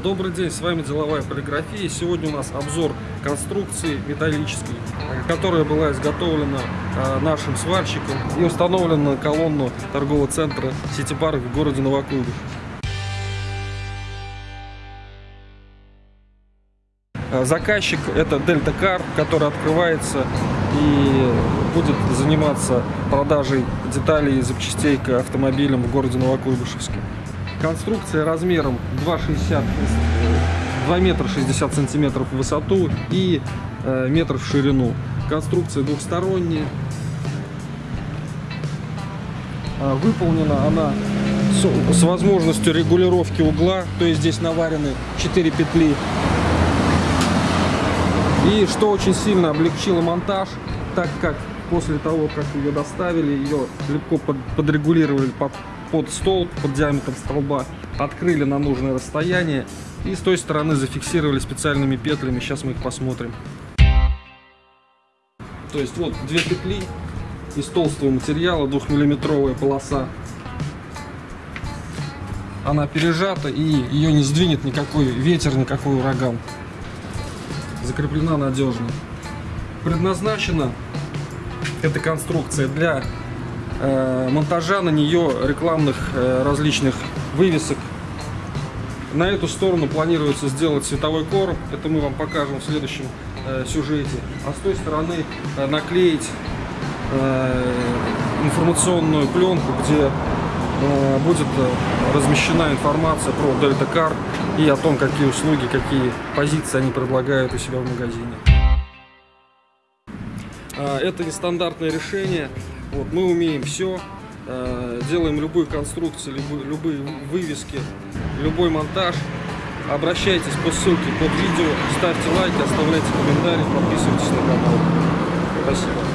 Добрый день, с вами Деловая полиграфия. Сегодня у нас обзор конструкции металлической, которая была изготовлена э, нашим сварщиком и установлена на колонну торгового центра Сити Парк в городе Новокуйбышев. Э, Заказчик это Дельта Кар, который открывается и будет заниматься продажей деталей и запчастей к автомобилям в городе Новокуйбышевске. Конструкция размером 2,60 2 метра 60 сантиметров в высоту и э, метр в ширину. Конструкция двухсторонняя. А, Выполнена она с, с возможностью регулировки угла, то есть здесь наварены 4 петли. И что очень сильно облегчило монтаж, так как после того, как ее доставили, ее легко под, подрегулировали под, под столб, под диаметр столба, открыли на нужное расстояние и с той стороны зафиксировали специальными петлями. Сейчас мы их посмотрим. То есть вот две петли из толстого материала, двухмиллиметровая полоса. Она пережата и ее не сдвинет никакой ветер, никакой ураган. Закреплена надежно. Предназначена эта конструкция для э, монтажа на нее рекламных э, различных вывесок. На эту сторону планируется сделать световой короб, это мы вам покажем в следующем э, сюжете. А с той стороны э, наклеить э, информационную пленку, где э, будет э, размещена информация про Delta Car и о том, какие услуги, какие позиции они предлагают у себя в магазине. А, Это нестандартное решение. Вот, мы умеем все. Делаем любые конструкции, любые, любые вывески, любой монтаж. Обращайтесь по ссылке под видео, ставьте лайки, оставляйте комментарии, подписывайтесь на канал. Спасибо.